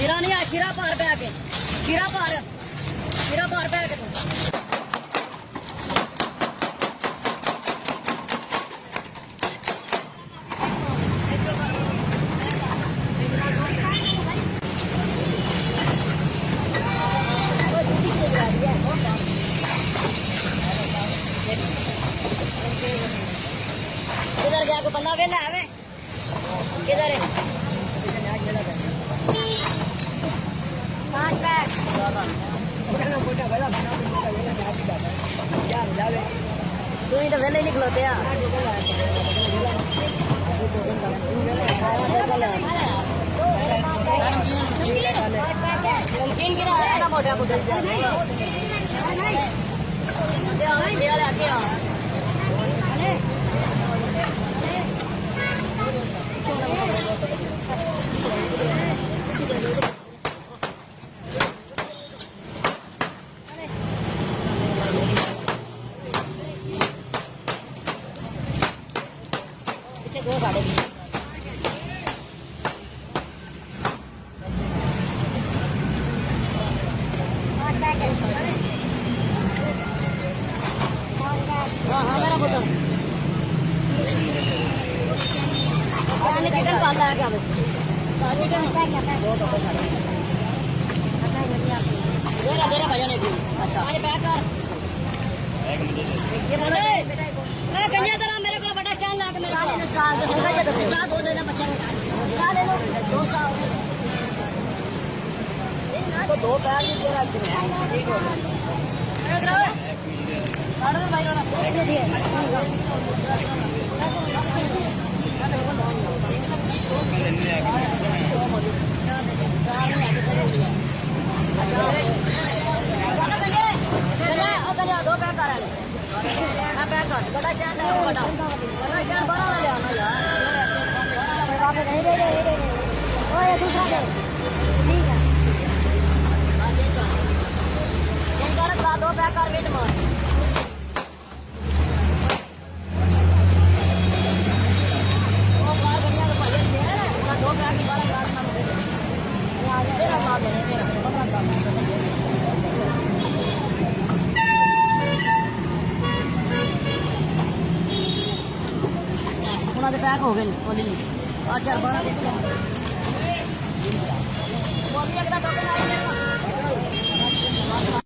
खीरा नहीं आया खीरा पार पे आके खीरा पार खीरा पार पे आके किधर बंदा वेला है किधर है? तू तो वेले ही निकलोते यार नमकीन गिरा है ना मोटा बुद्धल हाँ हाँ मेरा पुत्र चिकन पाला है क्या देरा देरा भजन एक आज पैक कर। ये बोले मैं कन्या तरह मेरे को बड़ा स्टैंड ला के मेरे को। स्टार दो दे। स्टार दो देना बच्चे को। स्टार ले लो दो स्टार। तो दो बैग ही। तेरा ठीक हो दो पैक कर पैक कर ਉਹਨਾਂ ਦੇ ਪੈਕ ਹੋ ਗਏ ਨੇ ਉਹਦੇ ਲਈ ਆ ਚਾਰ ਬਾਰਾਂ ਦੇ ਮੰਮੀ ਅਗਦਾ ਟੋਕਨ ਆਇਆ